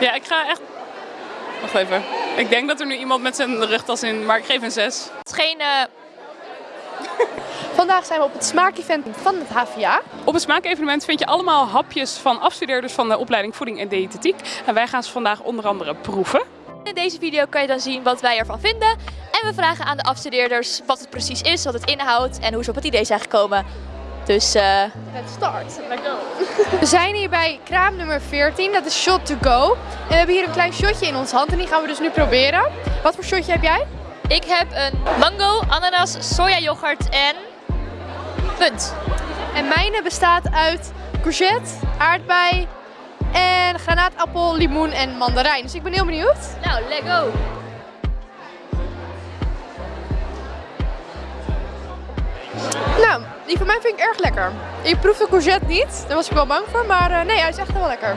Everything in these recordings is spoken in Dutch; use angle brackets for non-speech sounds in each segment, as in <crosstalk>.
Ja, ik ga echt... Wacht even. Ik denk dat er nu iemand met zijn rugtas in, maar ik geef een 6. Het is geen... eh, Vandaag zijn we op het smaakevent van het HVA. Op het smaakevenement vind je allemaal hapjes van afstudeerders van de opleiding Voeding en Diëtetiek. En wij gaan ze vandaag onder andere proeven. In deze video kan je dan zien wat wij ervan vinden. En we vragen aan de afstudeerders wat het precies is, wat het inhoudt en hoe ze op het idee zijn gekomen. Dus eh, Let's start. Let's go. We zijn hier bij kraam nummer 14, dat is Shot to Go. En we hebben hier een klein shotje in onze hand en die gaan we dus nu proberen. Wat voor shotje heb jij? ik heb een mango, ananas, soja yoghurt en punt. En mijne bestaat uit courgette, aardbei en granaatappel, limoen en mandarijn. Dus ik ben heel benieuwd. Nou, let's go. Die van mij vind ik erg lekker. Ik proef de courgette niet, daar was ik wel bang voor, maar eh, nee, hij is echt wel lekker.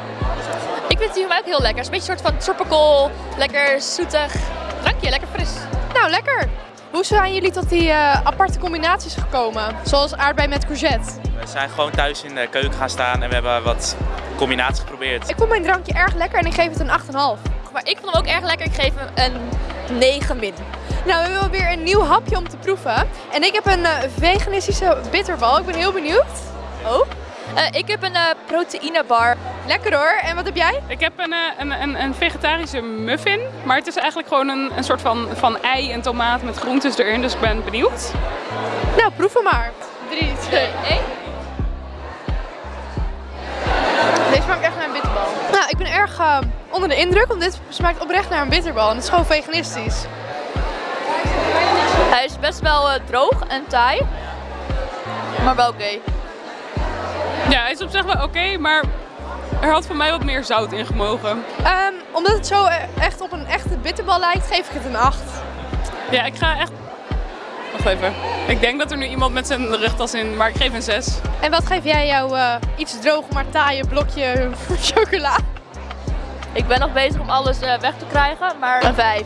Ik vind die van mij ook heel lekker. Het is een beetje een soort van tropical, lekker zoetig drankje, lekker fris. Nou, lekker. Hoe zijn jullie tot die eh, aparte combinaties gekomen? Zoals aardbei met courgette. We zijn gewoon thuis in de keuken gaan staan en we hebben wat combinaties geprobeerd. Ik vond mijn drankje erg lekker en ik geef het een 8,5. Maar ik vond hem ook erg lekker. Ik geef hem een 9 min. Nou, we hebben weer een nieuw hapje om te proeven. En ik heb een eh, veganistische bitterbal. Ik ben heel benieuwd. Oh? Eh, ik heb een eh, proteïnebar. Lekker hoor. En wat heb jij? Ik heb een, een, een, een vegetarische muffin, maar het is eigenlijk gewoon een, een soort van, van ei en tomaat met groentes erin. Dus ik ben benieuwd. Nou, proef hem maar. 3, 2, 1. Deze smaakt echt naar een bitterbal. Nou, ik ben erg eh, onder de indruk, want dit smaakt oprecht naar een bitterbal. En het is gewoon veganistisch. Hij is best wel eh, droog en taai. Maar wel oké. Ja, hij is op zich wel oké, maar er had voor mij wat meer zout in gemogen. Ehm, omdat het zo eh, echt op een echte bitterbal lijkt, geef ik het een 8. Ja, ik ga echt... Wacht even. Ik denk dat er nu iemand met zijn rugtas in, maar ik geef een 6. En wat geef jij jouw eh, iets droog maar taaie blokje <laughs> chocola? Ik ben nog bezig om alles eh, weg te krijgen, maar een 5.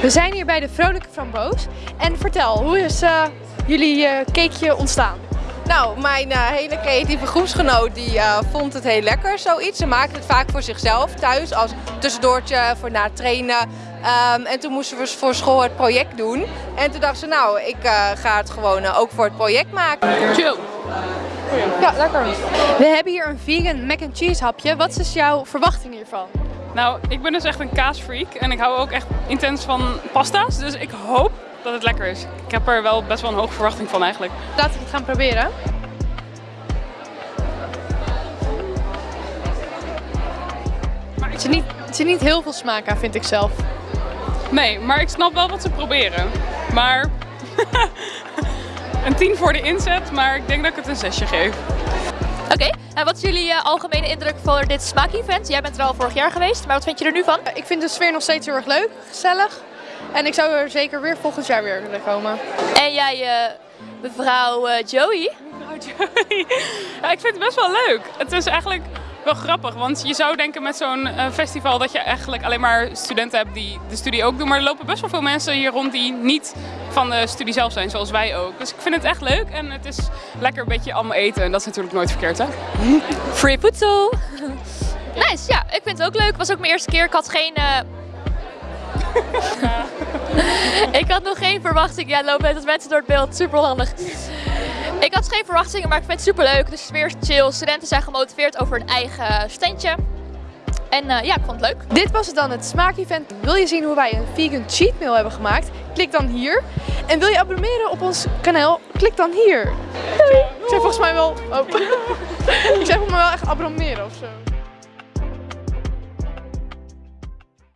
We zijn hier bij de Vrolijke Framboos. En vertel, hoe is eh, jullie eh, cakeje ontstaan? Nou, mijn eh, hele creatieve groepsgenoot die eh, vond het heel lekker, zoiets. Ze maakten het vaak voor zichzelf thuis als tussendoortje voor na het trainen. Ehm, en toen moesten we voor school het project doen. En toen dachten ze, nou, ik eh, ga het gewoon ook voor het project maken. Chill. Ja, lekker. We hebben hier een vegan mac and cheese hapje. Wat is jouw verwachting hiervan? Nou, ik ben dus echt een kaasfreak en ik hou ook echt intens van pasta's. Dus ik hoop dat het lekker is. Ik heb er wel best wel een hoge verwachting van eigenlijk. Laten we het gaan proberen. Maar het zit niet, het zit niet heel veel smaak aan, vind ik zelf. Nee, maar ik snap wel wat ze proberen. Maar <laughs> <laughs> een 10 voor de inzet, maar ik denk dat ik het een 6 geef. Oké, en wat is jullie eh, algemene indruk voor dit smaak-event? Jij bent er al vorig jaar geweest, maar wat vind je er nu van? Ik vind de sfeer nog steeds heel erg leuk, gezellig. En ik zou er zeker weer volgend jaar weer willen komen. En jij, eh, mevrouw eh, Joey? Ja, ik vind het best wel leuk. Het is eigenlijk wel grappig, want je zou denken met zo'n eh, festival dat je eigenlijk alleen maar studenten hebt die de studie ook doen. Maar er lopen best wel veel mensen hier rond die niet van de studie zelf zijn, zoals wij ook. Dus ik vind het echt leuk en het is lekker een beetje allemaal eten en dat is natuurlijk nooit verkeerd hè. <laughs> Free voedsel. <laughs> nice, ja, ik vind het ook leuk. Het was ook mijn eerste keer. Ik had geen... eh, <laughs> ik had nog geen verwachting. Ja, lopen met mensen door het beeld. Super handig. Ik had geen verwachtingen, maar ik vind het super leuk. De sfeer is chill. Studenten zijn gemotiveerd over hun eigen standje. En eh, ja, ik vond het leuk. Dit was het dan, het smaakevent. Wil je zien hoe wij een vegan cheat meal hebben gemaakt? Klik dan hier. En wil je abonneren op ons kanaal? Klik dan hier. Ik zei volgens mij wel... Oh. <laughs> Ik zei volgens mij wel echt abonneren of zo.